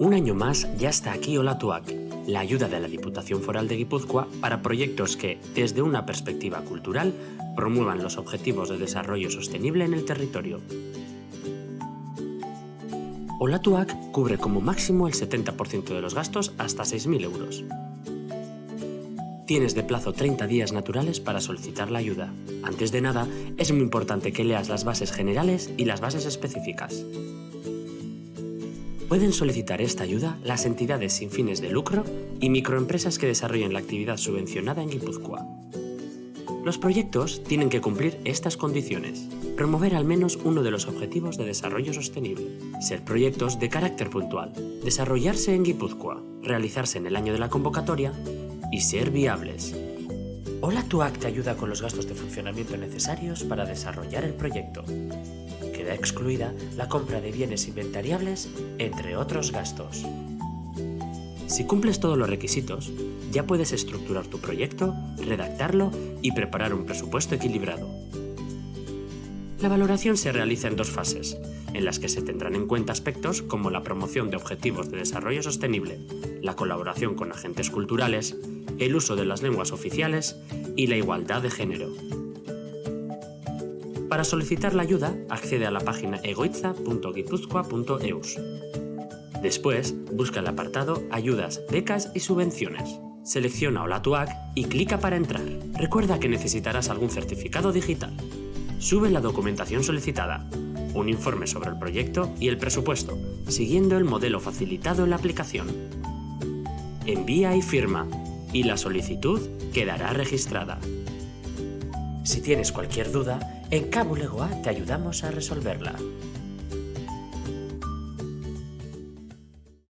Un año más ya está aquí Olatuac, la ayuda de la Diputación Foral de Guipúzcoa para proyectos que, desde una perspectiva cultural, promuevan los objetivos de desarrollo sostenible en el territorio. Olatuac cubre como máximo el 70% de los gastos hasta 6.000 euros. Tienes de plazo 30 días naturales para solicitar la ayuda. Antes de nada, es muy importante que leas las bases generales y las bases específicas. Pueden solicitar esta ayuda las entidades sin fines de lucro y microempresas que desarrollen la actividad subvencionada en Guipúzcoa. Los proyectos tienen que cumplir estas condiciones. Promover al menos uno de los objetivos de desarrollo sostenible. Ser proyectos de carácter puntual. Desarrollarse en Guipúzcoa. Realizarse en el año de la convocatoria. Y ser viables. Hola Tuac te ayuda con los gastos de funcionamiento necesarios para desarrollar el proyecto queda excluida la compra de bienes inventariables, entre otros gastos. Si cumples todos los requisitos, ya puedes estructurar tu proyecto, redactarlo y preparar un presupuesto equilibrado. La valoración se realiza en dos fases, en las que se tendrán en cuenta aspectos como la promoción de objetivos de desarrollo sostenible, la colaboración con agentes culturales, el uso de las lenguas oficiales y la igualdad de género. Para solicitar la ayuda, accede a la página egoitza.guipuzcoa.eus. Después, busca el apartado Ayudas, becas y subvenciones. Selecciona Olatuac y clica para entrar. Recuerda que necesitarás algún certificado digital. Sube la documentación solicitada, un informe sobre el proyecto y el presupuesto, siguiendo el modelo facilitado en la aplicación. Envía y firma, y la solicitud quedará registrada. Si tienes cualquier duda, en Cabulegoa te ayudamos a resolverla.